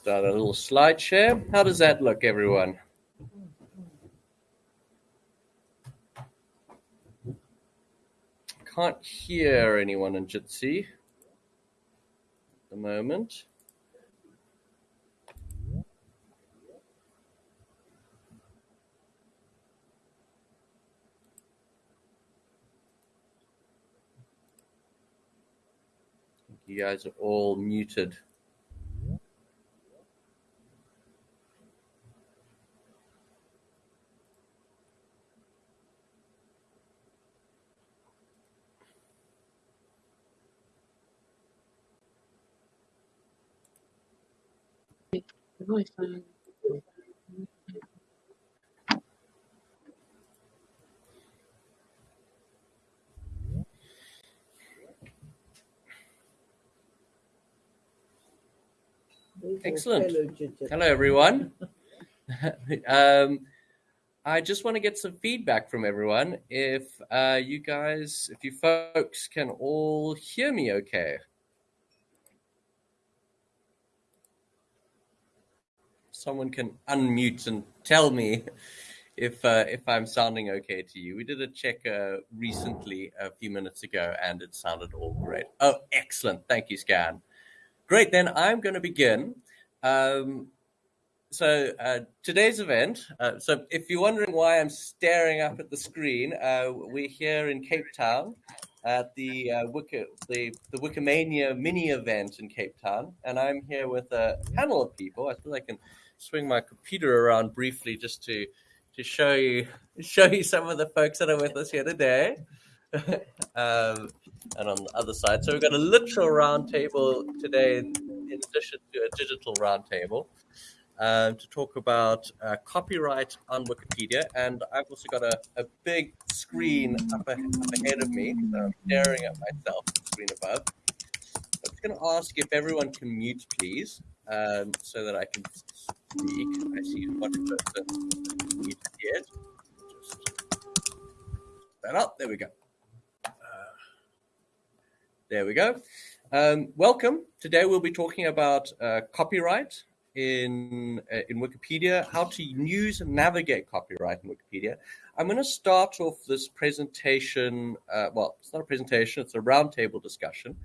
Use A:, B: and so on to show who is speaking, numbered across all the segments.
A: Start a little slide share. How does that look, everyone? Can't hear anyone in Jitsi at the moment. You guys are all muted. Excellent. Hello, everyone. um, I just want to get some feedback from everyone. If uh, you guys, if you folks can all hear me okay. Someone can unmute and tell me if uh, if I'm sounding okay to you. We did a check uh, recently, a few minutes ago, and it sounded all great. Oh, excellent! Thank you, Scan. Great. Then I'm going to begin. Um, so uh, today's event. Uh, so if you're wondering why I'm staring up at the screen, uh, we're here in Cape Town at the uh, the the Wikimania mini event in Cape Town, and I'm here with a panel of people. I feel I can swing my computer around briefly just to to show you show you some of the folks that are with us here today. um, and on the other side, so we've got a literal roundtable today, in, addition to a digital roundtable, um, to talk about uh, copyright on Wikipedia. And I've also got a, a big screen up, a, up ahead of me. So I'm staring at myself, the screen above. I'm just going to ask if everyone can mute, please, um, so that I can speak. I see one person yet. Just that up. There we go. Uh, there we go. Um, welcome. Today we'll be talking about uh, copyright in uh, in Wikipedia, how to use and navigate copyright in Wikipedia. I'm going to start off this presentation. Uh, well, it's not a presentation; it's a roundtable discussion.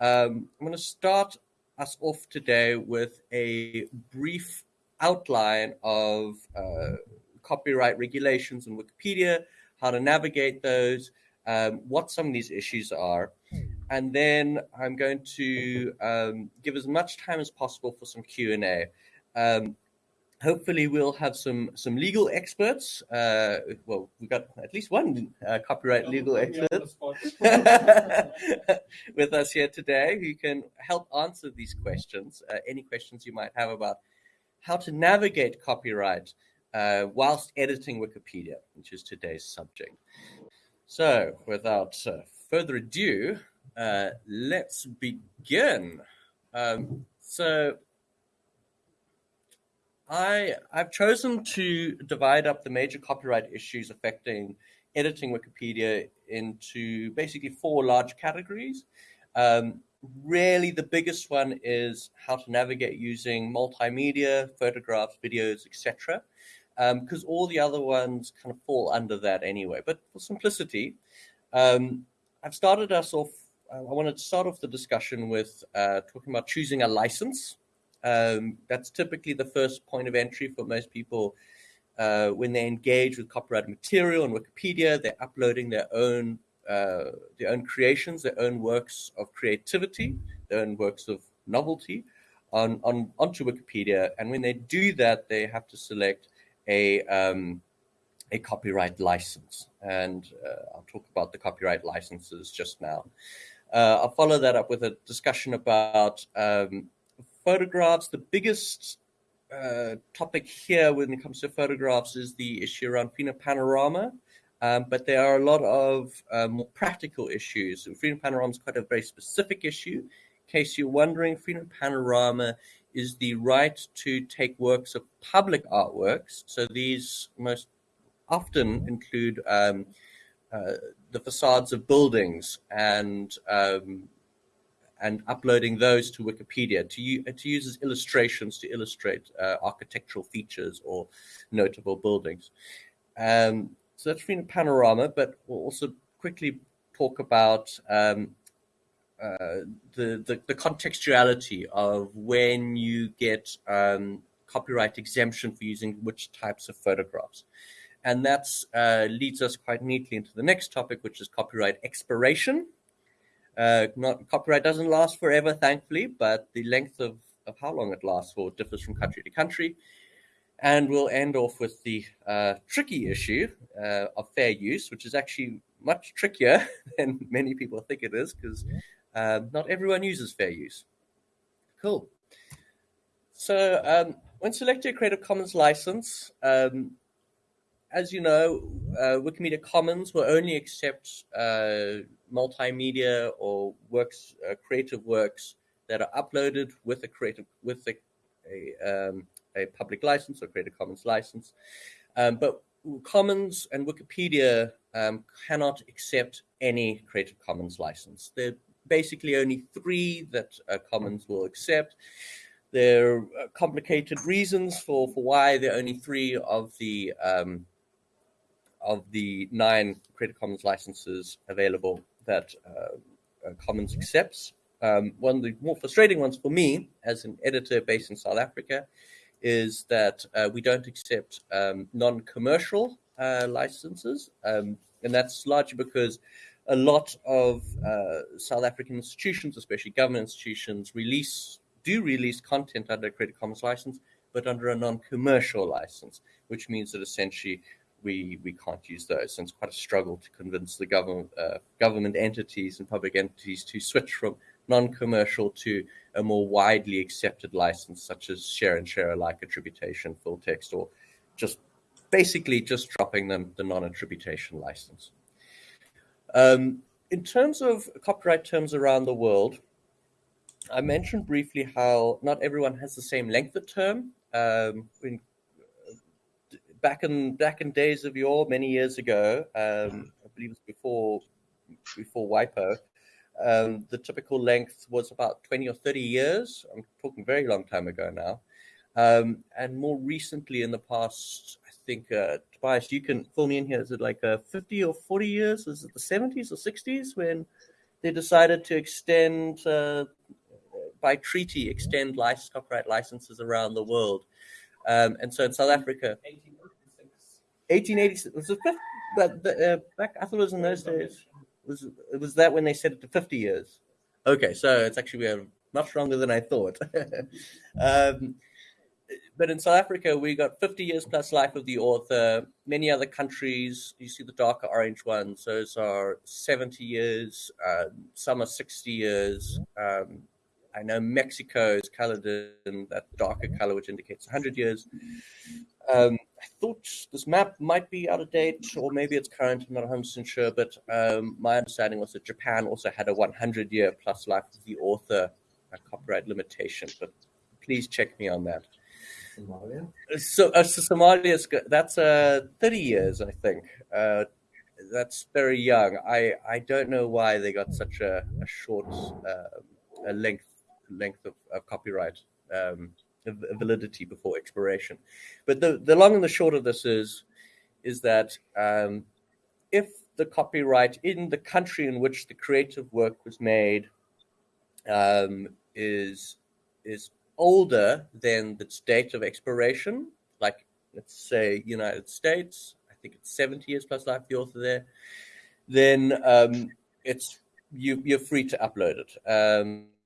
A: Um, I'm going to start us off today with a brief outline of uh, copyright regulations in Wikipedia, how to navigate those, um, what some of these issues are. And then I'm going to um, give as much time as possible for some Q&A. Um, hopefully we'll have some some legal experts. Uh, well, we've got at least one uh, copyright legal expert with us here today who can help answer these questions. Uh, any questions you might have about how to navigate copyright uh, whilst editing Wikipedia, which is today's subject. So, without uh, further ado, uh, let's begin. Um, so, I I've chosen to divide up the major copyright issues affecting editing Wikipedia into basically four large categories. Um, really, the biggest one is how to navigate using multimedia, photographs, videos, etc. Because um, all the other ones kind of fall under that anyway. But for simplicity, um, I've started us off. I wanted to start off the discussion with uh, talking about choosing a license. Um, that's typically the first point of entry for most people uh, when they engage with copyrighted material on Wikipedia. They're uploading their own uh, their own creations, their own works of creativity, their own works of novelty on, on onto Wikipedia. And when they do that, they have to select a um, a copyright license. And uh, I'll talk about the copyright licenses just now. Uh, I'll follow that up with a discussion about um, photographs, the biggest uh, topic here when it comes to photographs is the issue around Freedom Panorama. Um, but there are a lot of uh, more practical issues. Freedom Panorama is quite a very specific issue. In case you're wondering, Freedom Panorama is the right to take works of public artworks. So these most often include um, uh, the facades of buildings and um, and uploading those to Wikipedia to, to use as illustrations to illustrate uh, architectural features or notable buildings. Um, so been a Panorama, but we'll also quickly talk about um, uh, the, the, the contextuality of when you get um, copyright exemption for using which types of photographs. And that uh, leads us quite neatly into the next topic, which is copyright expiration. Uh, not copyright doesn't last forever, thankfully, but the length of, of how long it lasts for differs from country to country. And we'll end off with the uh, tricky issue uh, of fair use, which is actually much trickier than many people think it is, because uh, not everyone uses fair use. Cool. So um, when selecting a Creative Commons license, um, as you know, uh, Wikimedia Commons will only accept uh, multimedia or works, uh, creative works that are uploaded with a creative with a a, um, a public license or Creative Commons license. Um, but Commons and Wikipedia um, cannot accept any Creative Commons license. There are basically only three that uh, Commons will accept. There are complicated reasons for, for why there are only three of the um, of the nine Creative Commons licenses available that uh, uh, Commons accepts. Um, one of the more frustrating ones for me, as an editor based in South Africa, is that uh, we don't accept um, non-commercial uh, licenses, um, and that's largely because a lot of uh, South African institutions, especially government institutions, release do release content under a Creative Commons license, but under a non-commercial license, which means that essentially we we can't use those. And it's quite a struggle to convince the government uh, government entities and public entities to switch from non-commercial to a more widely accepted license, such as share and share alike attribution, full text, or just basically just dropping them the non-attribution license. Um, in terms of copyright terms around the world, I mentioned briefly how not everyone has the same length of term. Um, in back in back in days of yore, many years ago, um, I believe it's before before WIPO, um, the typical length was about 20 or 30 years. I'm talking very long time ago now. Um, and more recently, in the past, I think, uh, Tobias, you can fill me in here. Is it like uh, 50 or 40 years? Is it the 70s or 60s when they decided to extend, uh, by treaty, extend license, copyright licenses around the world? Um, and so in South Africa, 1886 was the fifth, but the, uh, back I thought it was in those days. Was it was that when they set it to 50 years? Okay, so it's actually uh, much longer than I thought. um, but in South Africa, we got 50 years plus life of the author. Many other countries, you see the darker orange ones, those are 70 years, uh, some are 60 years. Um, I know Mexico is colored in that darker color, which indicates 100 years. Um, I thought this map might be out of date, or maybe it's current. I'm not 100% sure, but um, my understanding was that Japan also had a 100 year plus life of the author copyright limitation. But please check me on that. Somalia. So, uh, so Somalia's that's uh, 30 years, I think. Uh, that's very young. I, I don't know why they got such a, a short uh, a length length of, of copyright um, validity before expiration. But the, the long and the short of this is is that um, if the copyright in the country in which the creative work was made um, is is older than the date of expiration, like let's say United States, I think it's 70 years plus life the author there, then um, it's you, you're free to upload it.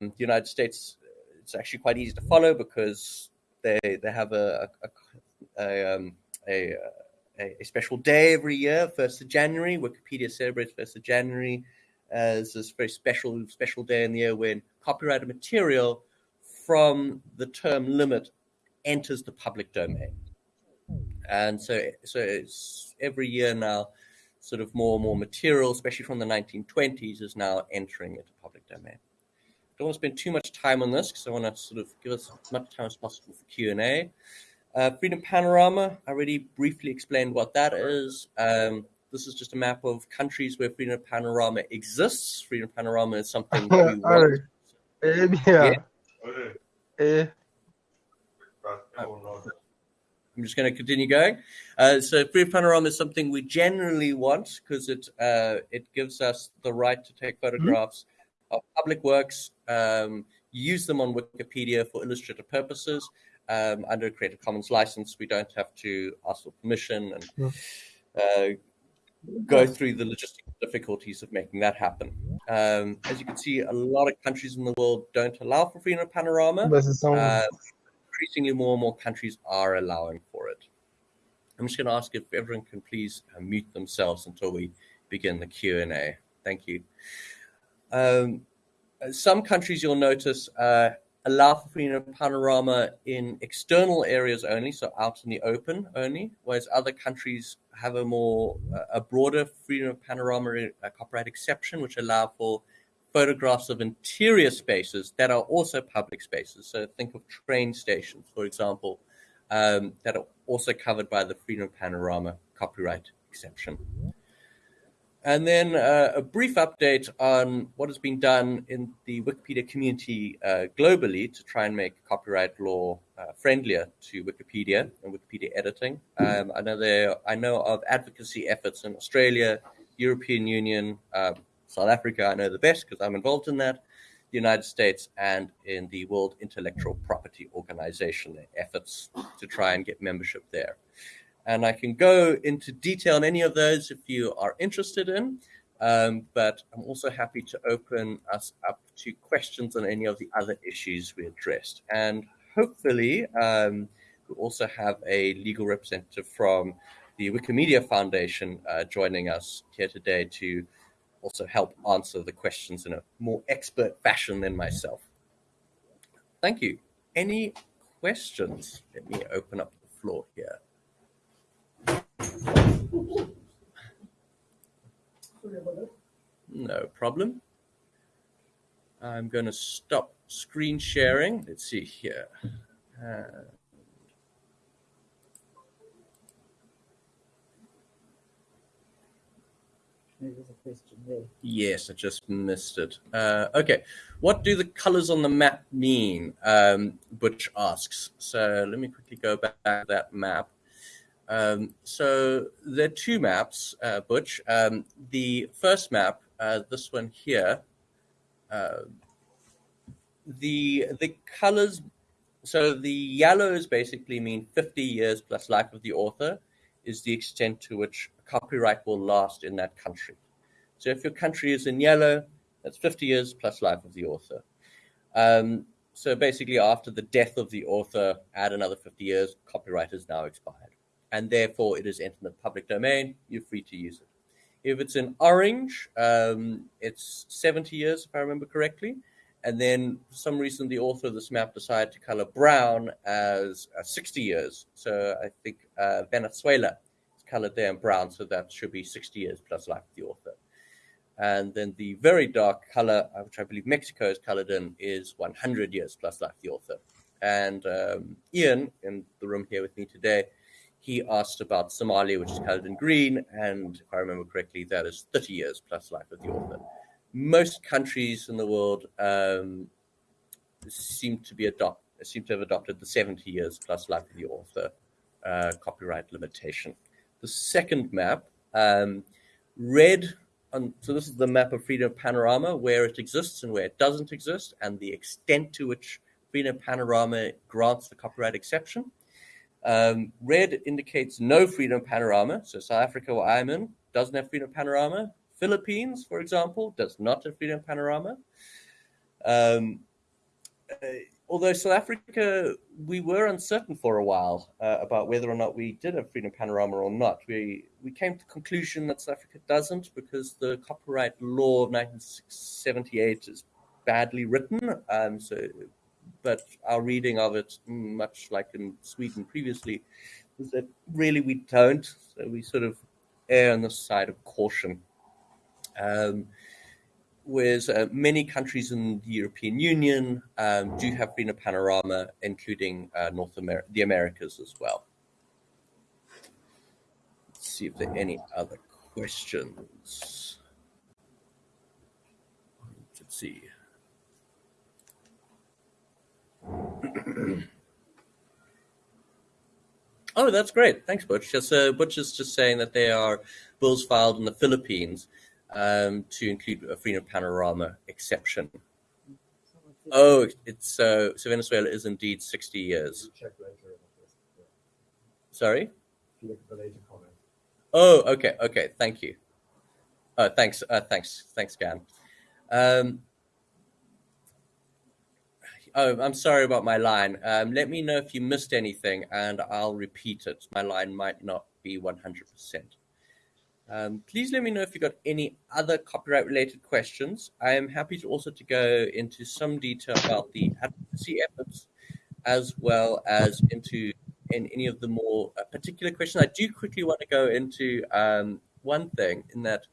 A: Um, the United States, it's actually quite easy to follow because they they have a a, a, um, a, a special day every year, first of January. Wikipedia celebrates first of January as this very special special day in the year when copyrighted material from the term limit enters the public domain. And so, so it's every year now, sort of more and more material, especially from the 1920s, is now entering into public domain don't want to spend too much time on this because I want to sort of give us as much time as possible for Q and A. Uh, Freedom Panorama, I already briefly explained what that is. Um, this is just a map of countries where Freedom Panorama exists. Freedom Panorama is something we want.
B: Eh bien. Eh.
A: I'm just going to continue going. Uh, so free panorama is something we generally want because it uh, it gives us the right to take photographs of public works, um, use them on Wikipedia for illustrative purposes. Um, under a Creative Commons license, we don't have to ask for permission and uh, go through the logistical difficulties of making that happen. Um, as you can see, a lot of countries in the world don't allow for freedom of panorama. Uh, increasingly, more and more countries are allowing for it. I'm just going to ask if everyone can please uh, mute themselves until we begin the Q and A. Thank you. Um, some countries you'll notice uh, allow for freedom of panorama in external areas only, so out in the open only, whereas other countries have a more uh, a broader freedom of panorama uh, copyright exception, which allow for photographs of interior spaces that are also public spaces. So think of train stations, for example, um, that are also covered by the freedom of panorama copyright exception. And then uh, a brief update on what has been done in the Wikipedia community uh, globally to try and make copyright law uh, friendlier to Wikipedia and Wikipedia editing. Um, I know there, I know of advocacy efforts in Australia, European Union, um, South Africa. I know the best because I'm involved in that. The United States and in the World Intellectual Property Organization, efforts to try and get membership there and I can go into detail on any of those if you are interested in. Um, but I'm also happy to open us up to questions on any of the other issues we addressed. And hopefully, um, we also have a legal representative from the Wikimedia Foundation uh, joining us here today to also help answer the questions in a more expert fashion than myself. Thank you. Any questions? Let me open up the floor here. No problem. I'm going to stop screen sharing. Let's see here. Uh,
C: There's a question there.
A: yes, I just missed it. Uh, okay. What do the colors on the map mean? Um, Butch asks. So let me quickly go back to that map. Um, so there are two maps, uh, Butch. Um, the first map, uh, this one here, uh, the the colors. So the yellows basically mean 50 years plus life of the author is the extent to which copyright will last in that country. So if your country is in yellow, that's 50 years plus life of the author. Um, so basically, after the death of the author, add another 50 years, copyright is now expired and therefore it is entered in the public domain. You're free to use it. If it's in orange, um, it's 70 years, if I remember correctly. And then for some reason, the author of this map decided to color brown as uh, 60 years. So I think uh, Venezuela is colored there in brown, so that should be 60 years plus life of the author. And then the very dark color, uh, which I believe Mexico is colored in, is 100 years plus life of the author. And um, Ian, in the room here with me today, he asked about Somalia, which is colored in green, and if I remember correctly, that is 30 years plus life of the author. Most countries in the world um, seem to be adopt seem to have adopted the 70 years plus life of the author uh, copyright limitation. The second map, um, red. On, so this is the map of freedom panorama, where it exists and where it doesn't exist, and the extent to which freedom panorama grants the copyright exception. Um, red indicates no freedom panorama. So South Africa, where I'm in, doesn't have freedom panorama. Philippines, for example, does not have freedom panorama. Um, uh, although South Africa, we were uncertain for a while uh, about whether or not we did have freedom panorama or not. We we came to the conclusion that South Africa doesn't because the copyright law of 1978 is badly written. Um, so but our reading of it, much like in Sweden previously, is that really we don't. So we sort of err on the side of caution. Um, whereas uh, many countries in the European Union um, do have been a panorama, including uh, North America, the Americas as well. Let's see if there are any other questions. Let's see. oh, that's great. Thanks, Butch. Uh, Butch is just saying that there are bills filed in the Philippines um, to include a freedom panorama exception. Oh, it's uh, so Venezuela is indeed 60 years. Sorry? Oh, okay, okay. Thank you. Uh, thanks, uh, thanks, thanks, Gan. Um, oh, I'm sorry about my line. Um, let me know if you missed anything, and I'll repeat it. My line might not be 100%. Um, please let me know if you've got any other copyright-related questions. I am happy to also to go into some detail about the advocacy efforts, as well as into in any of the more uh, particular questions. I do quickly want to go into um, one thing in that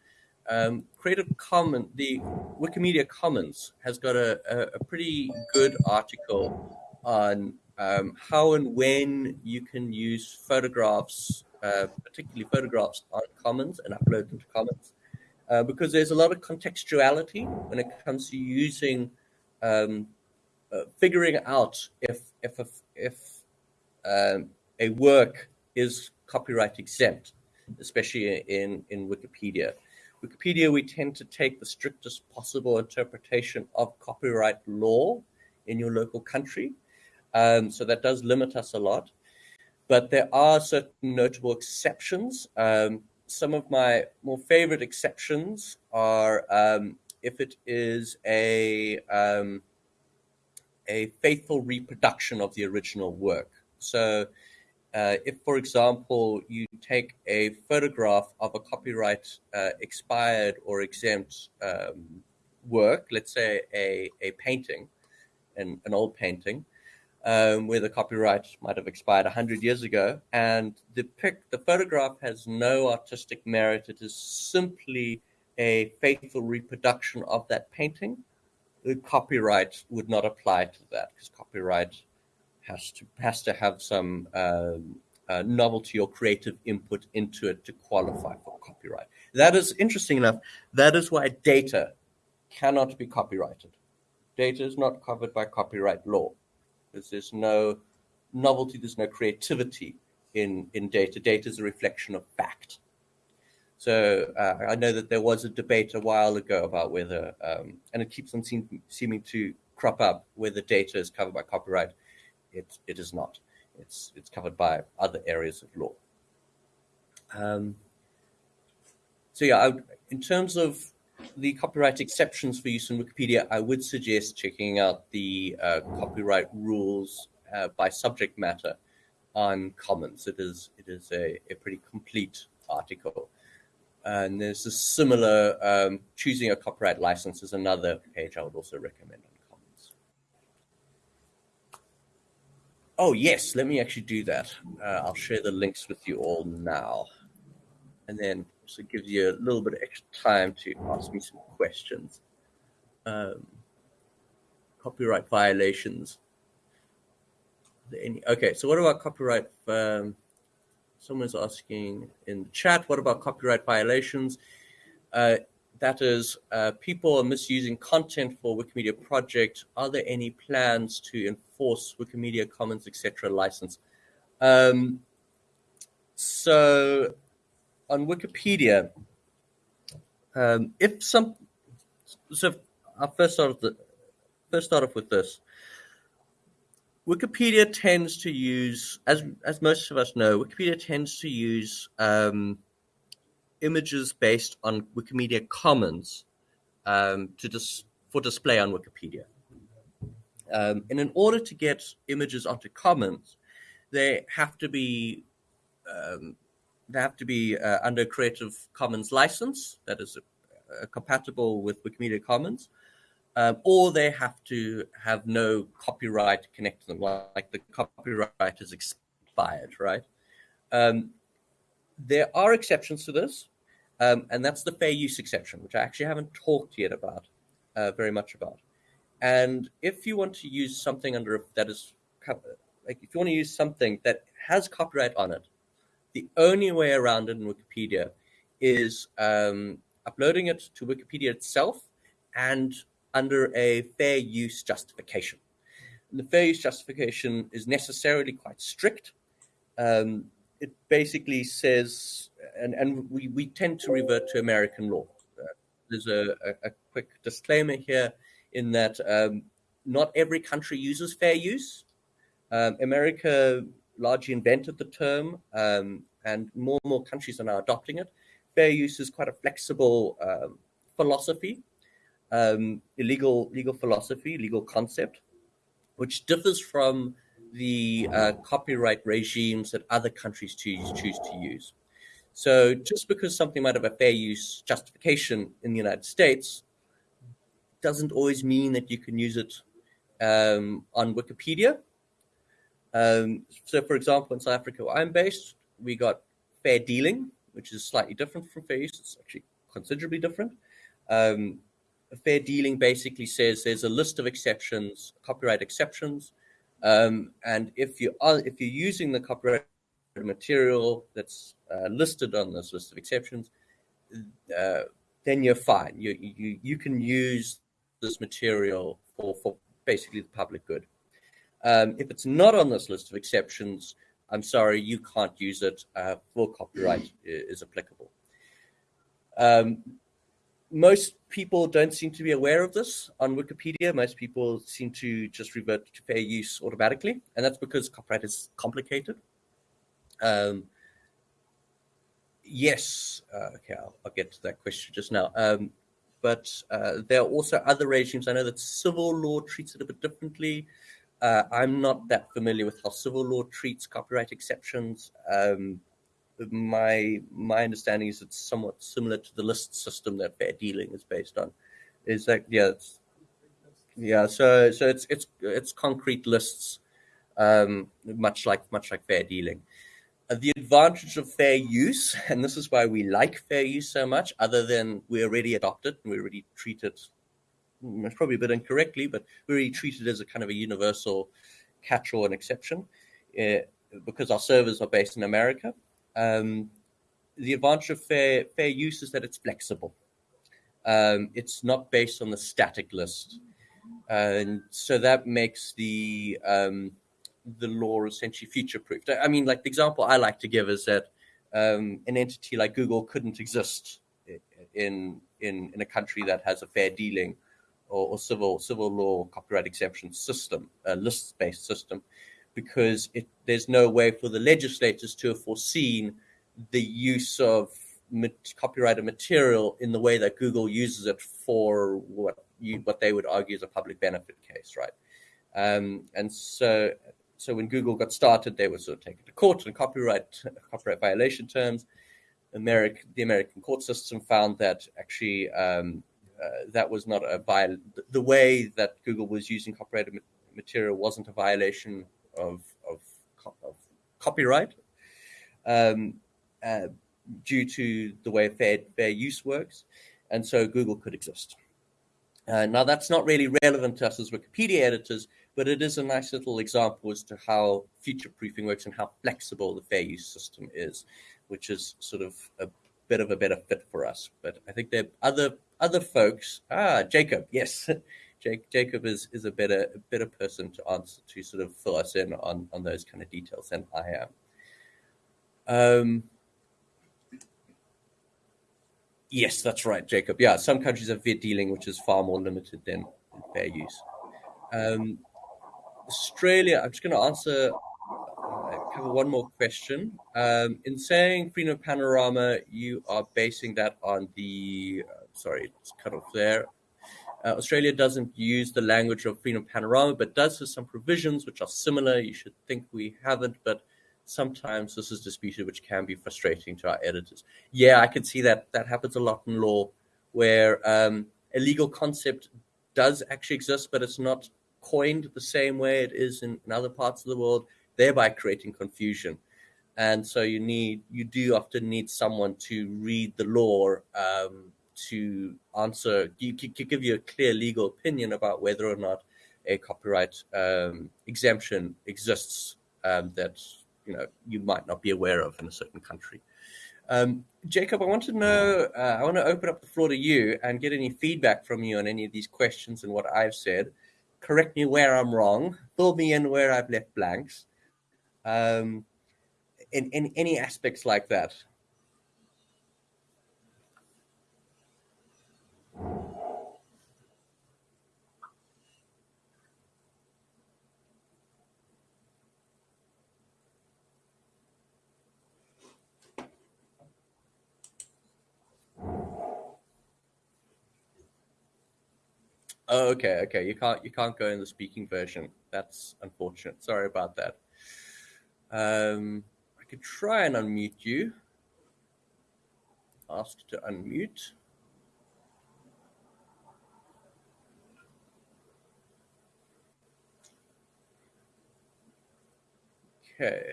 A: um, Creative Commons, the Wikimedia Commons has got a, a, a pretty good article on um, how and when you can use photographs, uh, particularly photographs on Commons and upload them to Commons. Uh, because there's a lot of contextuality when it comes to using, um, uh, figuring out if if if, if um, a work is copyright exempt, especially in in Wikipedia. Wikipedia, we tend to take the strictest possible interpretation of copyright law in your local country. Um, so that does limit us a lot. But there are certain notable exceptions. Um, some of my more favorite exceptions are um, if it is a um, a faithful reproduction of the original work. So uh, if, for example, you take a photograph of a copyright uh, expired or exempt um, work, let's say a, a painting, an, an old painting, um, where the copyright might have expired 100 years ago, and the pic, the photograph has no artistic merit, it is simply a faithful reproduction of that painting, the copyright would not apply to that because copyright has to has to have some um, uh, novelty or creative input into it to qualify for copyright. That is interesting enough. That is why data cannot be copyrighted. Data is not covered by copyright law because there's no novelty, there's no creativity in in data. Data is a reflection of fact. So uh, I know that there was a debate a while ago about whether, um, and it keeps on seem, seeming to crop up, whether data is covered by copyright it, it is not. It's, it's covered by other areas of law. Um, so yeah, I, in terms of the copyright exceptions for use in Wikipedia, I would suggest checking out the uh, copyright rules uh, by subject matter on Commons. It is it is a, a pretty complete article. And there's a similar um, choosing a copyright license is another page I would also recommend. Oh, yes, let me actually do that. Uh, I'll share the links with you all now. And then also gives you a little bit of extra time to ask me some questions. Um, copyright violations. Any, okay, so what about copyright? Um, someone's asking in the chat, what about copyright violations? Uh, that is, uh, people are misusing content for Wikimedia project. Are there any plans to enforce Wikimedia Commons, etc. license? Um, so on Wikipedia, um, if some, so I'll first start, the, first start off with this. Wikipedia tends to use, as as most of us know, Wikipedia tends to use um, images based on Wikimedia Commons um, to dis- for display on Wikipedia. Um, and in order to get images onto Commons, they have to be um, they have to be uh, under Creative Commons license that is uh, compatible with Wikimedia Commons, um, or they have to have no copyright connected to them, like the copyright is expired, right? Um, there are exceptions to this. Um, and that's the fair use exception, which I actually haven't talked yet about uh, very much about. And if you want to use something under that is like if you want to use something that has copyright on it, the only way around it in Wikipedia is um, uploading it to Wikipedia itself and under a fair use justification. And the fair use justification is necessarily quite strict. Um, it basically says, and, and we, we tend to revert to American law. Uh, there's a, a, a, quick disclaimer here in that um, not every country uses fair use. Um, America largely invented the term, um, and more and more countries are now adopting it. Fair use is quite a flexible um, philosophy, um, illegal legal philosophy, legal concept, which differs from the uh, copyright regimes that other countries choose, choose to use. So just because something might have a fair use justification in the United States doesn't always mean that you can use it um, on Wikipedia. Um, so, for example, in South Africa, where I'm based, we got fair dealing, which is slightly different from fair use. It's actually considerably different. Um, fair dealing basically says there's a list of exceptions, copyright exceptions, um, and if you are if you're using the copyright material that's uh, listed on this list of exceptions, uh, then you're fine. You, you you can use this material for for basically the public good. Um, if it's not on this list of exceptions, I'm sorry, you can't use it. Uh, full copyright is applicable. Um, most people don't seem to be aware of this on Wikipedia. Most people seem to just revert to fair use automatically, and that's because copyright is complicated. Um, yes, uh, okay, I'll, I'll, get to that question just now. Um, but uh, there are also other regimes. I know that civil law treats it a bit differently. Uh, I'm not that familiar with how civil law treats copyright exceptions. Um, my my understanding is it's somewhat similar to the list system that fair dealing is based on. Is that yeah, yeah. So so it's it's it's concrete lists, um, much like much like fair dealing. Uh, the advantage of fair use, and this is why we like fair use so much, other than we already adopt it and we already treat it. Hmm, it's probably a bit incorrectly, but we already treat it as a kind of a universal catch-all and exception, uh, because our servers are based in America um, the advantage of fair fair use is that it's flexible. Um, it's not based on the static list, and so that makes the um, the law essentially future proofed. I mean, like the example I like to give is that um, an entity like Google couldn't exist in in in a country that has a fair dealing or, or civil civil law copyright exemption system, a list based system because it, there's no way for the legislators to have foreseen the use of copyrighted material in the way that Google uses it for what you, what they would argue is a public benefit case, right? Um, and so, so when Google got started, they were sort of taken to court on copyright copyright violation terms. American, the American court system found that actually um, uh, that was not a viol- the way that Google was using copyrighted material wasn't a violation of of, of copyright um, uh, due to the way fair fair use works, and so Google could exist. Uh, now that's not really relevant to us as Wikipedia editors, but it is a nice little example as to how future proofing works and how flexible the fair use system is, which is sort of a bit of a better fit for us. But I think there are other other folks. Ah, Jacob, yes. Jake, Jacob is, is a better a better person to answer to sort of fill us in on, on those kind of details than I am. Um, yes, that's right, Jacob. Yeah, some countries have fair dealing, which is far more limited than fair use. Um, Australia, I'm just going to answer uh, cover one more question. Um, in saying Freedom Panorama, you are basing that on the uh, sorry, it's cut off there. Uh, Australia doesn't use the language of Freedom Panorama, but does have some provisions which are similar. You should think we haven't, but sometimes this is disputed, which can be frustrating to our editors. Yeah, I can see that that happens a lot in law, where um, a legal concept does actually exist, but it's not coined the same way it is in, in other parts of the world, thereby creating confusion. And so you need you do often need someone to read the law um, to answer, you, give you a clear legal opinion about whether or not a copyright um, exemption exists um, that you know you might not be aware of in a certain country. Um, Jacob, I want to know. Uh, I want to open up the floor to you and get any feedback from you on any of these questions and what I've said. Correct me where I'm wrong, fill me in where I've left blanks. Um, in, in any aspects like that. Oh, okay, okay. You can't you can't go in the speaking version. That's unfortunate. Sorry about that. Um, I could try and unmute you. Ask to unmute. Okay.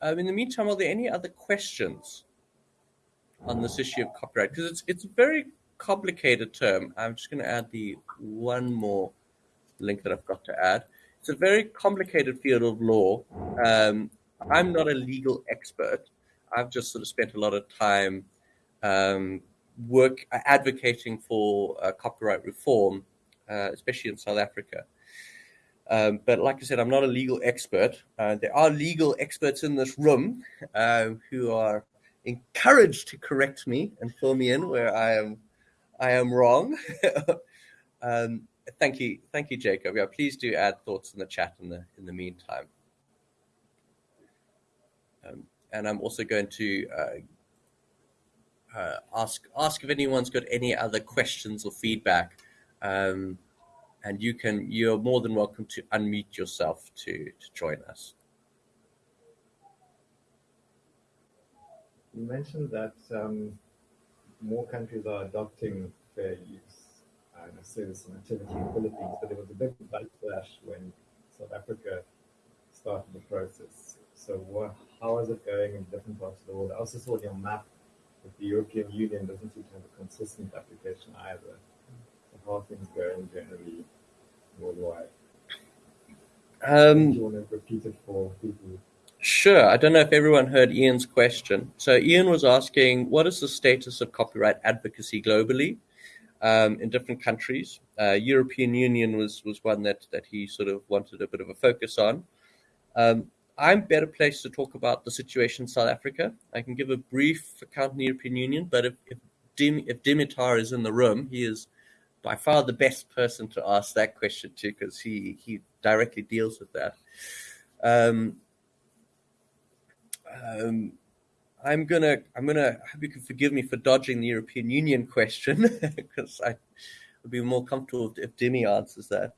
A: Um, in the meantime, are there any other questions on this issue of copyright? Because it's it's very complicated term. I'm just going to add the one more link that I've got to add. It's a very complicated field of law. Um, I'm not a legal expert. I've just sort of spent a lot of time um, work advocating for uh, copyright reform, uh, especially in South Africa. Um, but like I said, I'm not a legal expert. Uh, there are legal experts in this room uh, who are encouraged to correct me and fill me in where I am I am wrong. um, thank you, thank you, Jacob. Yeah, please do add thoughts in the chat in the in the meantime. Um, and I'm also going to uh, uh, ask ask if anyone's got any other questions or feedback. Um, and you can you're more than welcome to unmute yourself to to join us.
D: You mentioned that um, more countries are adopting fair use and a service and activity in the Philippines, but there was a big backlash when South Africa started the process. So what, how is it going in different parts of the world? I also saw on your map that the European Union doesn't seem to have a consistent application either. So how are things going generally worldwide?
A: Um,
D: Do you want to repeat it for people?
A: Sure. I don't know if everyone heard Ian's question. So Ian was asking, what is the status of copyright advocacy globally um, in different countries? Uh, European Union was was one that that he sort of wanted a bit of a focus on. Um, I'm better placed to talk about the situation in South Africa. I can give a brief account in the European Union, but if if, Dim, if Dimitar is in the room, he is by far the best person to ask that question to because he he directly deals with that. Um, um, I'm gonna I'm gonna I hope you can forgive me for dodging the European Union question because I would be more comfortable if Dimi answers that.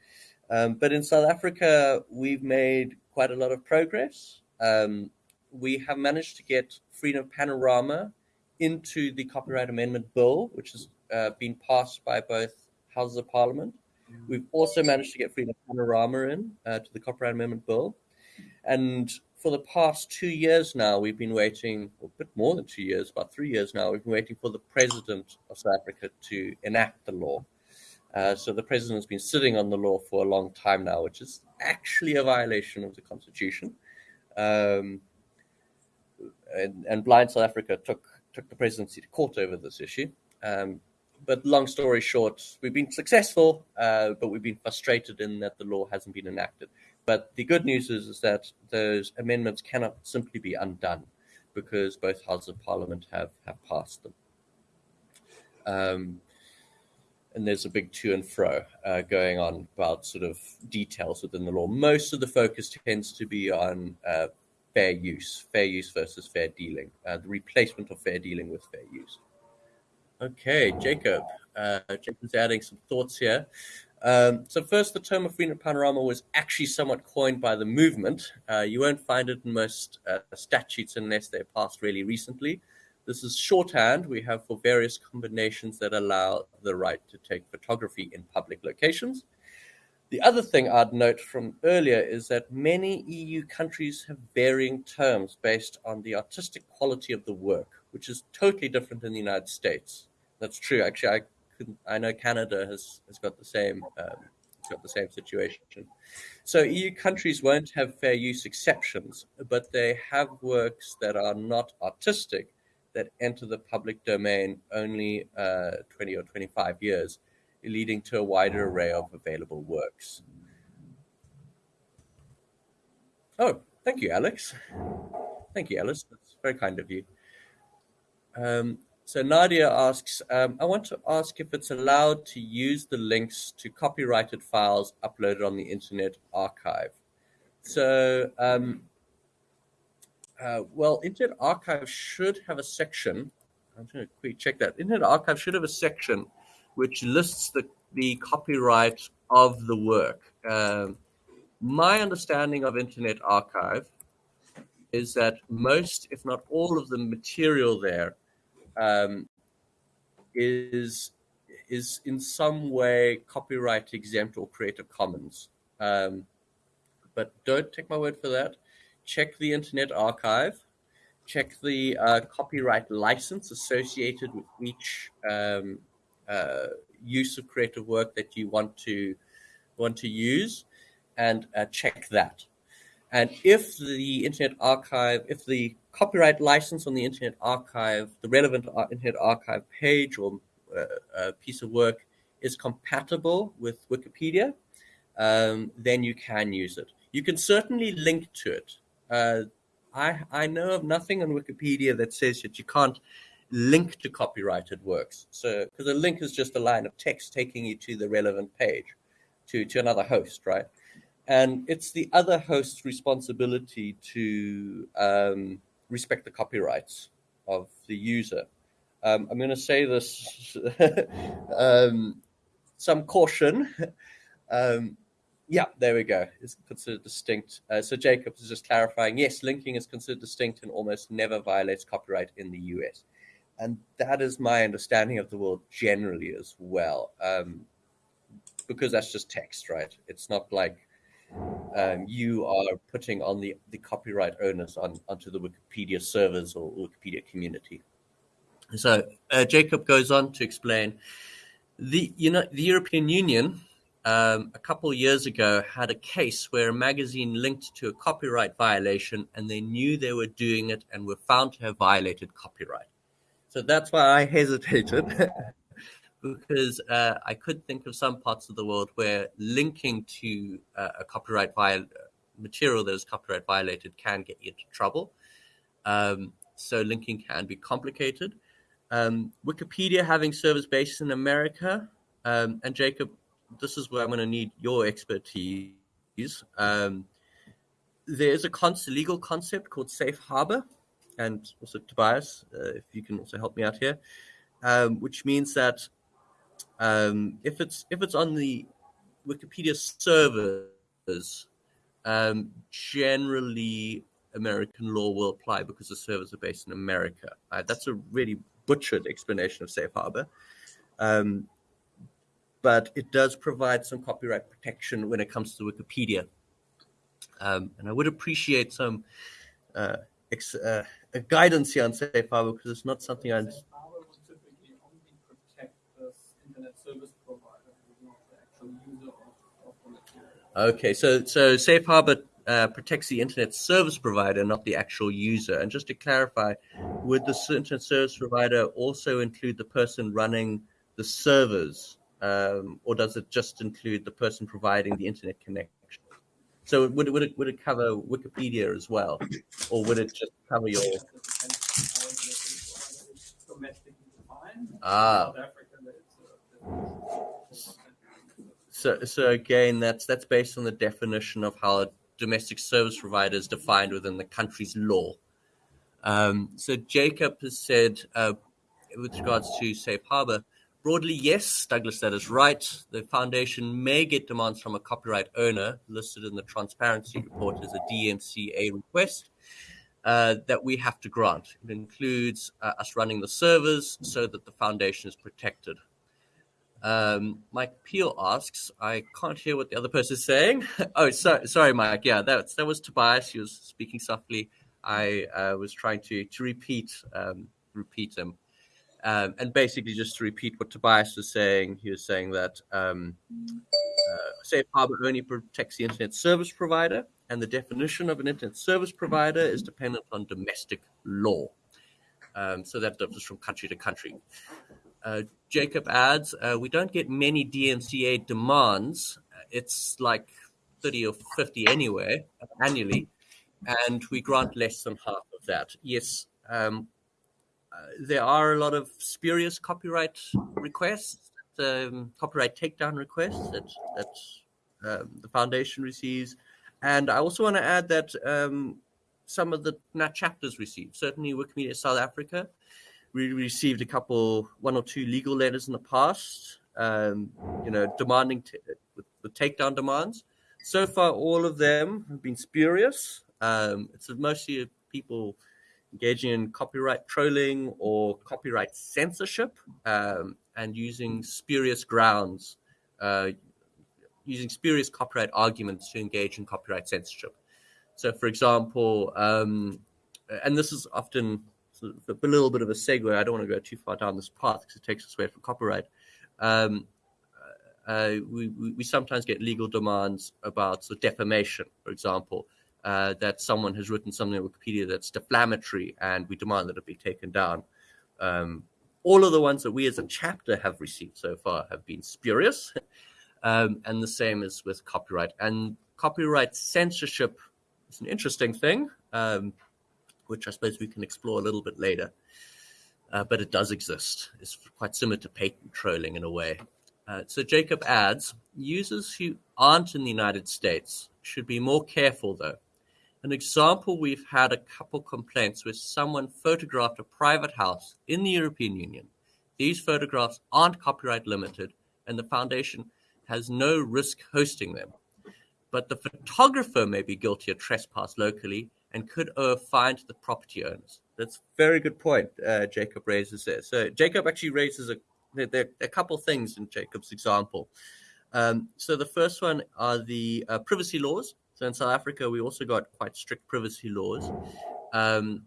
A: Um, but in South Africa, we've made quite a lot of progress. Um, we have managed to get Freedom Panorama into the Copyright Amendment Bill, which has uh, been passed by both houses of Parliament. We've also managed to get Freedom Panorama in uh, to the Copyright Amendment Bill, and for the past two years now, we've been waiting, a bit more than two years, about three years now, we've been waiting for the president of South Africa to enact the law. Uh, so the president's been sitting on the law for a long time now, which is actually a violation of the constitution. Um, and, and, Blind South Africa took took the presidency to court over this issue. Um, but long story short, we've been successful, uh, but we've been frustrated in that the law hasn't been enacted. But the good news is, is that those amendments cannot simply be undone because both houses of parliament have, have passed them. Um, and there's a big to and fro uh, going on about sort of details within the law. Most of the focus tends to be on uh, fair use, fair use versus fair dealing, uh, the replacement of fair dealing with fair use. Okay, Jacob. Uh, Jacob's adding some thoughts here. Um, so first, the term of freedom panorama was actually somewhat coined by the movement. Uh, you won't find it in most uh, statutes unless they're passed really recently. This is shorthand we have for various combinations that allow the right to take photography in public locations. The other thing I'd note from earlier is that many EU countries have varying terms based on the artistic quality of the work, which is totally different in the United States. That's true. Actually, I I know Canada has has got the same um, got the same situation. So EU countries won't have fair use exceptions, but they have works that are not artistic that enter the public domain only uh, 20 or 25 years leading to a wider array of available works. Oh, thank you, Alex. Thank you, Alice. That's very kind of you. Um, so Nadia asks, um, I want to ask if it's allowed to use the links to copyrighted files uploaded on the Internet Archive. So, um, uh, well, Internet Archive should have a section. I'm going to quickly check that. Internet Archive should have a section which lists the, the copyright of the work. Um, my understanding of Internet Archive is that most, if not all, of the material there um, is is in some way copyright exempt or Creative Commons. Um, but don't take my word for that. Check the Internet Archive. Check the uh, copyright license associated with each um, uh, use of creative work that you want to want to use, and uh, check that. And if the Internet Archive, if the copyright license on the Internet Archive, the relevant Internet Archive page or uh, piece of work is compatible with Wikipedia, um, then you can use it. You can certainly link to it. Uh, I, I know of nothing on Wikipedia that says that you can't link to copyrighted works. So, because a link is just a line of text taking you to the relevant page, to, to another host, right? And it's the other host's responsibility to um, respect the copyrights of the user. Um, I'm going to say this, um, some caution. Um, yeah, there we go. It's considered distinct. Uh, so Jacob is just clarifying. Yes, linking is considered distinct and almost never violates copyright in the US, and that is my understanding of the world generally as well. Um, because that's just text, right? It's not like um, you are putting on the, the copyright owners on onto the Wikipedia servers or Wikipedia community. So uh, Jacob goes on to explain the you know the European Union um, a couple of years ago had a case where a magazine linked to a copyright violation and they knew they were doing it and were found to have violated copyright. So that's why I hesitated because uh, I could think of some parts of the world where linking to uh, a copyright viol- material that is copyright violated can get you into trouble. Um, so linking can be complicated. Um, Wikipedia having servers based in America, um, and Jacob, this is where I'm going to need your expertise. Um, there's a con- legal concept called safe harbor, and also Tobias, uh, if you can also help me out here, um, which means that um, if it's if it's on the Wikipedia servers, um, generally American law will apply because the servers are based in America. Uh, that's a really butchered explanation of safe harbor. Um, but it does provide some copyright protection when it comes to Wikipedia. Um, and I would appreciate some uh, ex- uh, guidance here on safe harbor because it's not something I Okay, so so Safe Harbor uh, protects the internet service provider, not the actual user. And just to clarify, would the internet service provider also include the person running the servers, um, or does it just include the person providing the internet connection? So would it, would it would it cover Wikipedia as well, or would it just cover your? Ah. So, so again, that's that's based on the definition of how a domestic service provider is defined within the country's law. Um, so Jacob has said, uh, with regards to safe harbor, broadly, yes, Douglas, that is right. The foundation may get demands from a copyright owner listed in the transparency report as a DMCA request. Uh, that we have to grant. It includes uh, us running the servers so that the foundation is protected. Um, Mike Peel asks, I can't hear what the other person is saying. oh, so, sorry, Mike. Yeah, that, that was Tobias. He was speaking softly. I uh, was trying to to repeat um, repeat him, um, and basically just to repeat what Tobias was saying. He was saying that um, uh, Safe Harbor only protects the internet service provider, and the definition of an internet service provider is dependent on domestic law. Um, so that differs from country to country. Uh, Jacob adds, uh, we don't get many DMCA demands. It's like 30 or 50 anyway, annually, and we grant less than half of that. Yes, um, uh, there are a lot of spurious copyright requests, um, copyright takedown requests that, that um, the foundation receives. And I also want to add that um, some of the chapters receive. Certainly, Wikimedia South Africa we received a couple, one or two legal letters in the past, um, you know, demanding t- with, with, takedown demands. So far, all of them have been spurious. Um, it's mostly people engaging in copyright trolling or copyright censorship um, and using spurious grounds, uh, using spurious copyright arguments to engage in copyright censorship. So, for example, um, and this is often so a little bit of a segue. I don't want to go too far down this path because it takes us away from copyright. Um, uh, we, we, sometimes get legal demands about so defamation, for example, uh, that someone has written something on Wikipedia that's defamatory, and we demand that it be taken down. Um, all of the ones that we as a chapter have received so far have been spurious, um, and the same is with copyright. And copyright censorship is an interesting thing. Um, which I suppose we can explore a little bit later. Uh, but it does exist. It's quite similar to patent trolling in a way. Uh, so Jacob adds users who aren't in the United States should be more careful, though. An example we've had a couple complaints where someone photographed a private house in the European Union. These photographs aren't copyright limited, and the foundation has no risk hosting them. But the photographer may be guilty of trespass locally and could to the property owners. That's very good point uh, Jacob raises there. So Jacob actually raises a there a couple things in Jacob's example. Um, so the first one are the uh, privacy laws. So in South Africa, we also got quite strict privacy laws um,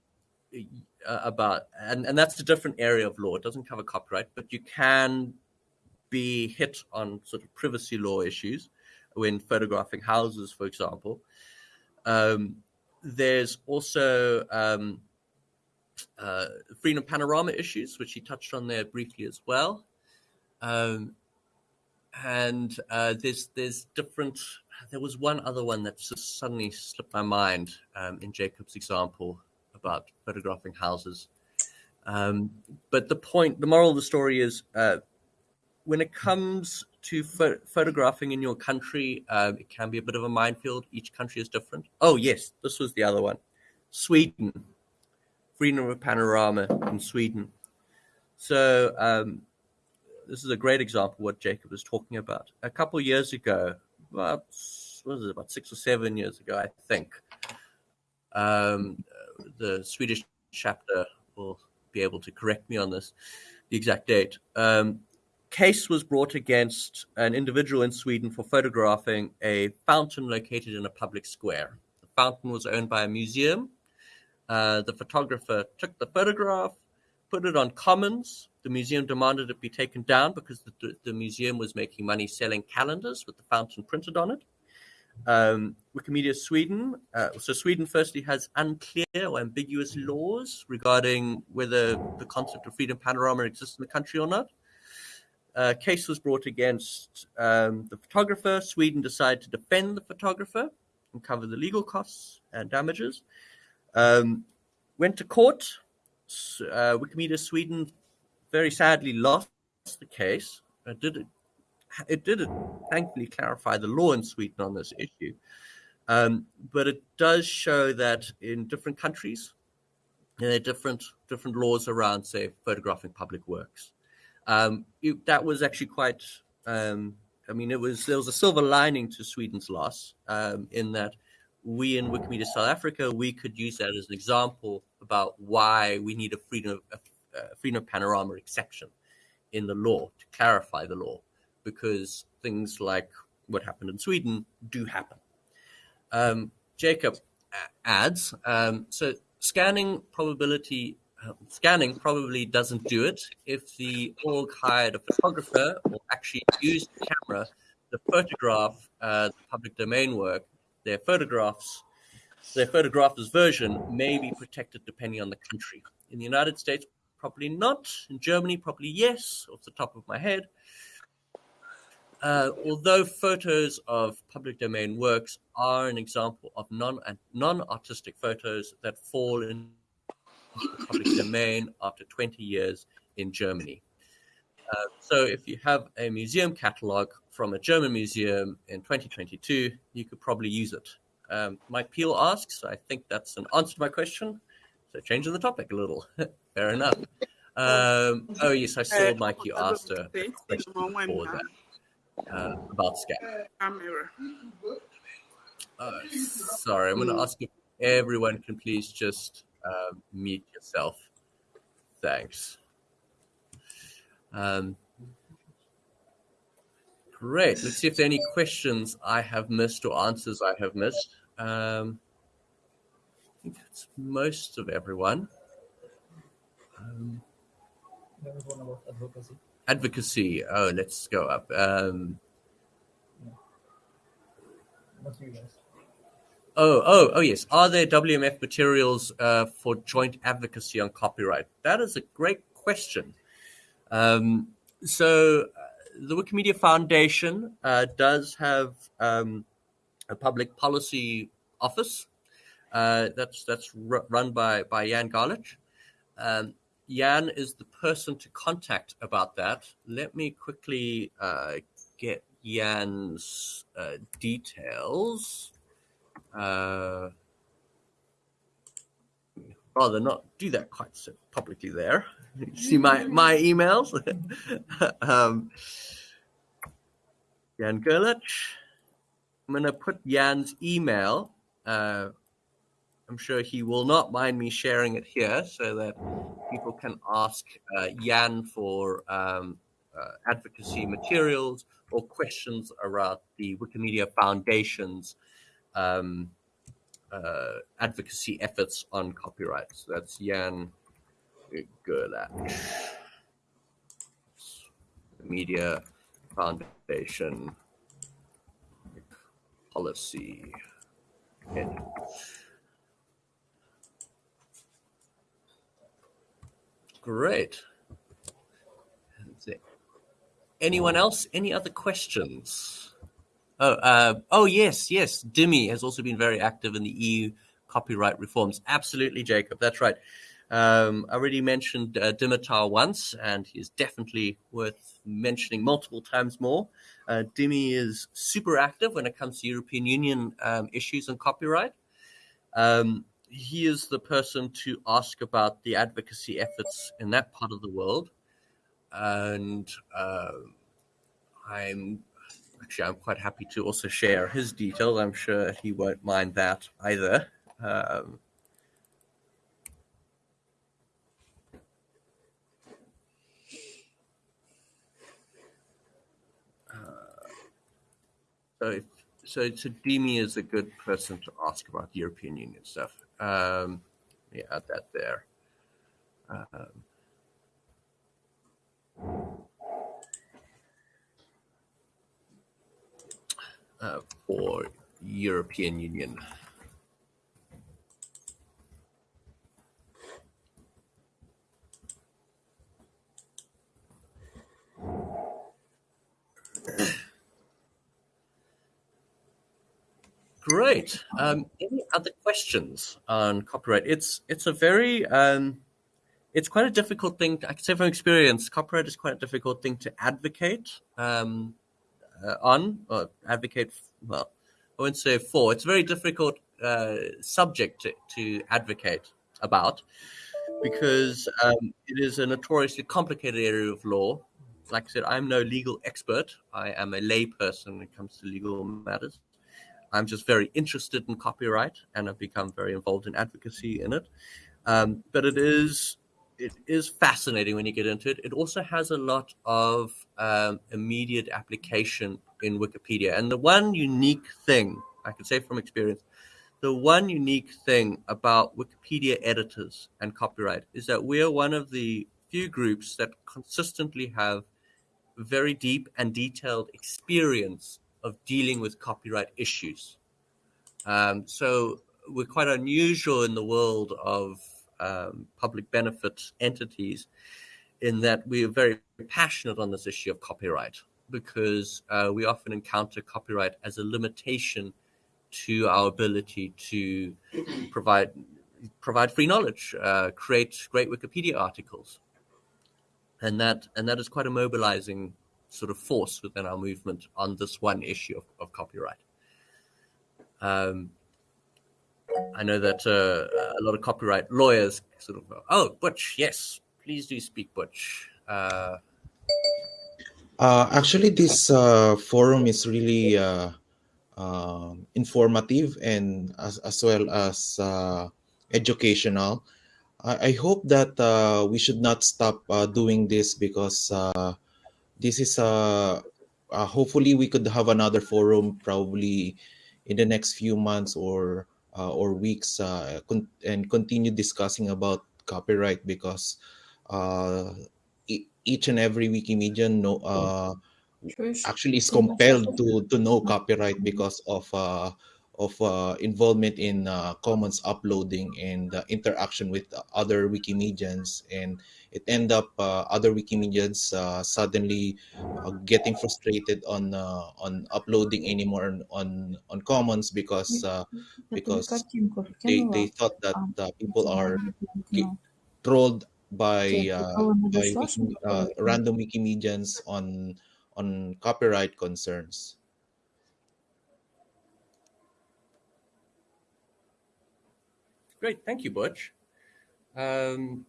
A: uh, about, and, and that's a different area of law. It doesn't cover copyright, but you can be hit on sort of privacy law issues when photographing houses, for example. Um, there's also um, uh, freedom panorama issues, which he touched on there briefly as well. Um, and uh, there's there's different. There was one other one that just suddenly slipped my mind um, in Jacob's example about photographing houses. Um, but the point, the moral of the story is, uh, when it comes to pho- photographing in your country, um, it can be a bit of a minefield. Each country is different. Oh, yes, this was the other one Sweden, freedom of panorama in Sweden. So, um, this is a great example of what Jacob was talking about. A couple years ago, about, what was it, about six or seven years ago, I think, um, the Swedish chapter will be able to correct me on this, the exact date. Um, case was brought against an individual in Sweden for photographing a fountain located in a public square. The fountain was owned by a museum. Uh, the photographer took the photograph, put it on Commons. The museum demanded it be taken down because the, the museum was making money selling calendars with the fountain printed on it. Um, Wikimedia Sweden. Uh, so Sweden, firstly, has unclear or ambiguous laws regarding whether the concept of freedom panorama exists in the country or not. A case was brought against um, the photographer. Sweden decided to defend the photographer and cover the legal costs and damages. Um, went to court. Uh, Wikimedia Sweden very sadly lost the case. It did, it did thankfully clarify the law in Sweden on this issue. Um, but it does show that in different countries, there are different different laws around, say, photographing public works. Um, it, that was actually quite. Um, I mean, it was there was a silver lining to Sweden's loss um, in that we in Wikimedia South Africa we could use that as an example about why we need a freedom of a freedom of panorama exception in the law to clarify the law because things like what happened in Sweden do happen. Um, Jacob adds um, so scanning probability scanning probably doesn't do it. If the org hired a photographer or actually used the camera to photograph uh, the public domain work, their photographs, their photographer's version may be protected depending on the country. In the United States, probably not. In Germany, probably yes, off the top of my head. Uh, although photos of public domain works are an example of non non artistic photos that fall in public domain after 20 years in Germany. Uh, so if you have a museum catalog from a German museum in 2022, you could probably use it. Um, Mike Peel asks, I think that's an answer to my question. So changing the topic a little. Fair enough. Um, oh yes, I saw Mike. You asked a question before that uh, about SCAP. Uh, sorry, I'm going to ask if everyone can please just uh, mute yourself. Thanks. Um, great. Let's see if there are any questions I have missed or answers I have missed. Um, I think that's most of everyone. Um,
C: advocacy.
A: advocacy. Oh, let's go up. Um,
C: guys.
A: Oh, oh, oh, yes. Are there WMF materials uh, for joint advocacy on copyright? That is a great question. Um, so, uh, the Wikimedia Foundation uh, does have um, a public policy office uh, that's that's ru- run by by Jan Gerlach. Um, Jan is the person to contact about that. Let me quickly uh, get Jan's uh, details. Uh, rather not do that quite so publicly there. You see my my emails. um, Jan Gerlach. I'm going to put Jan's email. Uh, I'm sure he will not mind me sharing it here so that people can ask uh, Jan for um, uh, advocacy materials or questions around the Wikimedia Foundation's um, uh, advocacy efforts on copyright. So that's Jan Gerlach. Media Foundation Policy. Head. Great. Anyone else? Any other questions? Oh, uh, oh yes, yes. Dimi has also been very active in the EU copyright reforms. Absolutely, Jacob. That's right. Um, I already mentioned uh, Dimitar once, and he is definitely worth mentioning multiple times more. Uh, Dimi is super active when it comes to European Union um, issues and copyright. Um, he is the person to ask about the advocacy efforts in that part of the world, and uh, I'm actually I'm quite happy to also share his details. I'm sure he won't mind that either. Um, So, if, so, so Dimi is a good person to ask about European Union stuff. Um, yeah, add that there. Um, for European Union. Great. Um, any other questions on copyright? It's it's a very um, it's quite a difficult thing. I can say from experience, copyright is quite a difficult thing to advocate um, uh, on or advocate. Well, I wouldn't say for. It's a very difficult uh, subject to, to advocate about because um, it is a notoriously complicated area of law. Like I said, I'm no legal expert. I am a layperson when it comes to legal matters. I'm just very interested in copyright and I've become very involved in advocacy in it. Um, but it is it is fascinating when you get into it. It also has a lot of um, immediate application in Wikipedia. And the one unique thing I can say from experience, the one unique thing about Wikipedia editors and copyright is that we are one of the few groups that consistently have very deep and detailed experience of dealing with copyright issues. Um, so we're quite unusual in the world of um, public benefit entities in that we are very passionate on this issue of copyright because uh, we often encounter copyright as a limitation to our ability to provide provide free knowledge, uh, create great Wikipedia articles, and that and that is quite a mobilizing sort of force within our movement on this one issue of, of copyright. Um, I know that uh, a lot of copyright lawyers sort of go, oh, Butch, yes, please do speak, Butch. Uh,
E: uh, actually, this uh, forum is really uh, um, informative and as, as well as uh, educational. I, I, hope that we should not stop doing this because this is a hopefully we could have another forum probably in the next few months or or weeks uh, con- and continue discussing about copyright because uh, e- each and every Wikimedia know, uh, actually is compelled to, to know copyright because of uh, of uh, involvement in uh, commons uploading and uh, interaction with other Wikimedians, and it end up uh, other Wikimedians uh, suddenly uh, getting frustrated on on uploading anymore on on commons because because they, they thought that people are trolled by by wiki, random Wikimedians on on copyright concerns.
A: Great, thank you, Butch. Um,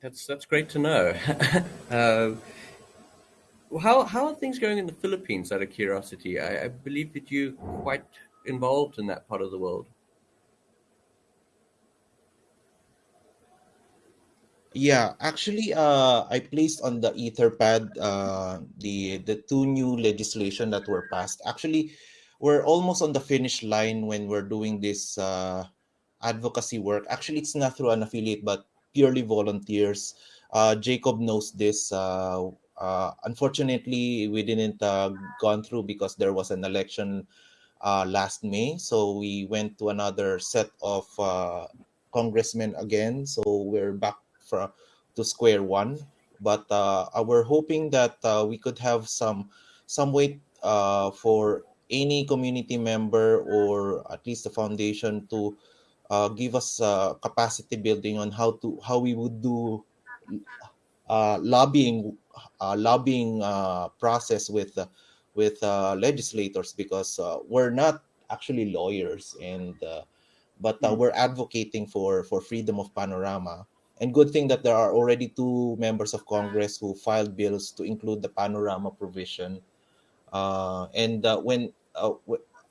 A: that's that's great to know. uh, how how are things going in the Philippines? Out of curiosity, I, I believe that you're quite involved in that part of the world.
E: Yeah, actually, uh, I placed on the Etherpad uh, the the two new legislation that were passed. Actually, we're almost on the finish line when we're doing this uh, advocacy work. Actually, it's not through an affiliate, but purely volunteers. Uh, Jacob knows this. Uh, uh, unfortunately, we didn't uh, gone through because there was an election uh, last May. So we went to another set of uh, congressmen again. So we're back for, to square one. But we're hoping that we could have some some way for any community member or at least the foundation to uh, give us uh, capacity building on how to how we would do uh, lobbying uh, lobbying uh, process with uh, with legislators because we're not actually lawyers and but mm. we're advocating for for freedom of panorama and good thing that there are already two members of congress who filed bills to include the panorama provision and when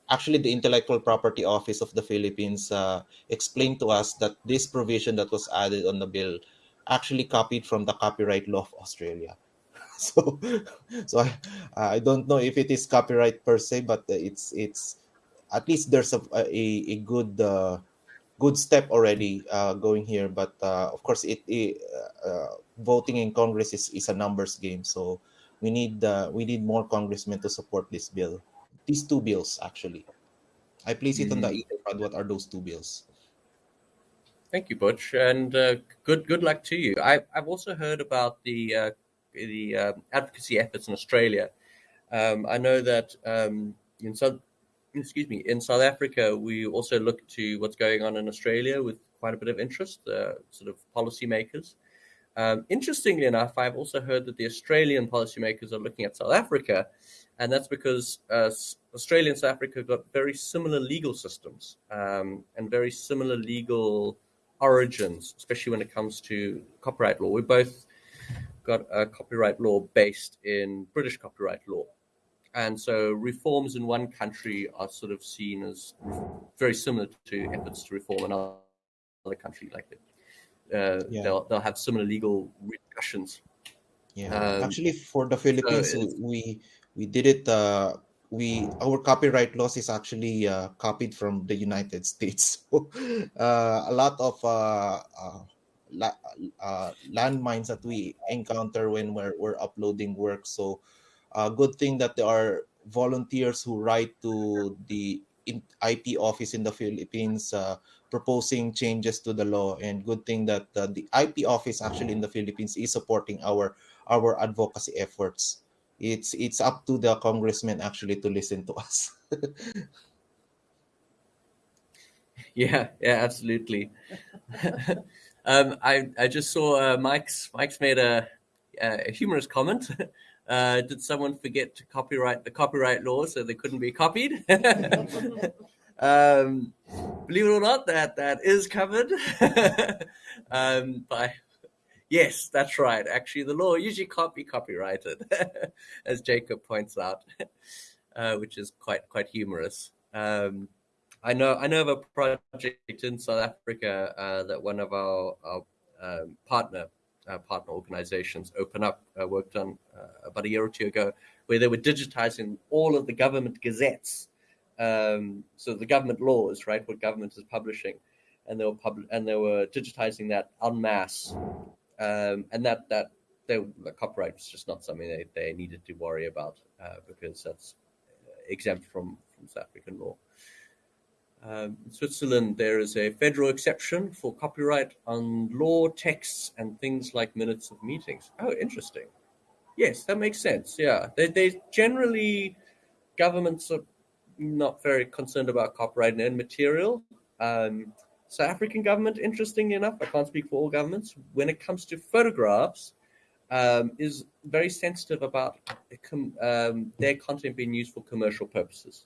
E: actually the intellectual property office of the philippines uh, explained to us that this provision that was added on the bill actually copied from the copyright law of australia. So so I, I don't know if it is copyright per se but it's it's at least there's a a, a good uh, good step already uh, going here. But uh, of course it, it uh, voting in congress is, is a numbers game. So we need uh, we need more congressmen to support this bill these two bills actually. I place it mm-hmm. on the. Etherpad. What are those two bills?
A: Thank you, Butch, and uh, good good luck to you. I, I've also heard about the uh, the uh, advocacy efforts in Australia. Um, I know that um, in South excuse me in South Africa, we also look to what's going on in Australia with quite a bit of interest. Uh, sort of policymakers. Um, interestingly enough, I've also heard that the Australian policymakers are looking at South Africa and that's because uh, Australia and South Africa got very similar legal systems um, and very similar legal origins, especially when it comes to copyright law. We both got a copyright law based in British copyright law. And so reforms in one country are sort of seen as very similar to efforts to reform another country. Like uh, yeah. they'll, they'll have similar legal repercussions.
E: Yeah, um, actually, for the Philippines, so we we did it uh, we our copyright laws is actually uh, copied from the United States. So, uh, a lot of uh, uh, la- uh, landmines that we encounter when we're, we're uploading work. So, a good thing that there are volunteers who write to the IP office in the Philippines proposing changes to the law. And good thing that uh, the IP office actually in the Philippines is supporting our our advocacy efforts. It's it's up to the congressman actually to listen to us.
A: yeah, yeah, absolutely. um, I I just saw uh, Mike's Mike's made a a humorous comment. Uh, did someone forget to copyright the copyright law so they couldn't be copied? um, believe it or not, that that is covered um, by. Yes, that's right. Actually, the law usually can't be copyrighted, as Jacob points out, uh, which is quite quite humorous. Um, I know I know of a project in South Africa uh, that one of our, our um, partner uh, partner organizations Open Up uh, worked on uh, about a year or two ago, where they were digitizing all of the government gazettes, um, so the government laws, right, what government is publishing, and they were pub- and they were digitizing that en masse, um, and that that they, the copyright was just not something they, they needed to worry about uh, because that's exempt from from South African law. Um, in Switzerland, there is a federal exception for copyright on law texts and things like minutes of meetings. Oh, interesting. Yes, that makes sense. Yeah, they, they generally governments are not very concerned about copyright and material. Um, South African government, interestingly enough, I can't speak for all governments. When it comes to photographs, um, is very sensitive about um, their content being used for commercial purposes.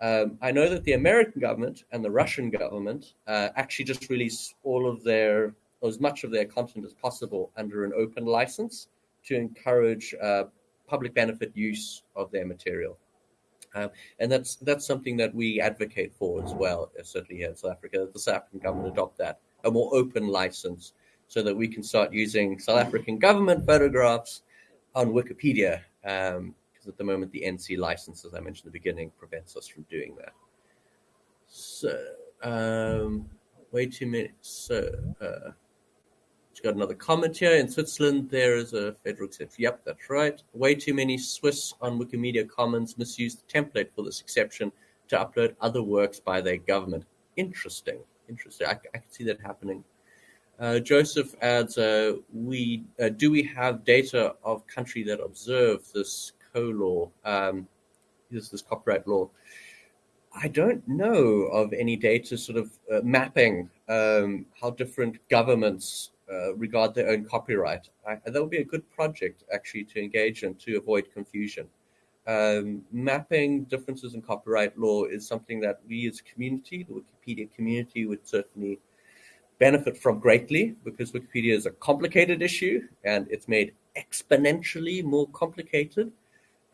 A: Um, I know that the American government and the Russian government uh, actually just release all of their, as much of their content as possible under an open license to encourage uh, public benefit use of their material. Um, and that's that's something that we advocate for as well, uh, certainly here in South Africa. that The South African government adopt that, a more open license, so that we can start using South African government photographs on Wikipedia um, because at the moment the NC license, as I mentioned at the beginning, prevents us from doing that. So, um, wait two minutes. So, uh, got another comment here. In Switzerland, there is a federal exception. Yep, that's right. Way too many Swiss on Wikimedia Commons misuse the template for this exception to upload other works by their government. Interesting. Interesting. I, I can see that happening. Uh, Joseph adds, uh, "We uh, do we have data of country that observe this co-law, um, this, this copyright law. I don't know of any data sort of uh, mapping um, how different governments uh, regard their own copyright. I, that would be a good project actually to engage in to avoid confusion. Um, mapping differences in copyright law is something that we as a community, the Wikipedia community, would certainly benefit from greatly because Wikipedia is a complicated issue and it's made exponentially more complicated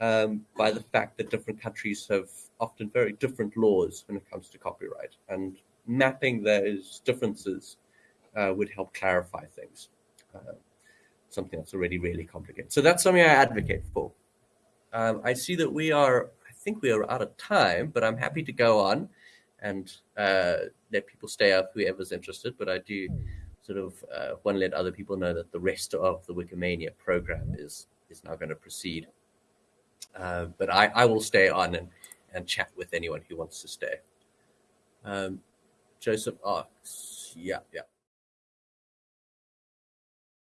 A: um, by the fact that different countries have often very different laws when it comes to copyright. And mapping those differences uh, would help clarify things. Uh, something that's already really complicated. So that's something I advocate for. Um, I see that we are, I think we are out of time, but I'm happy to go on and uh, let people stay up, whoever's interested. But I do sort of uh, want to let other people know that the rest of the Wikimania program is is now going to proceed. Uh, but I, I will stay on and, and chat with anyone who wants to stay. Um, Joseph asks, yeah, yeah.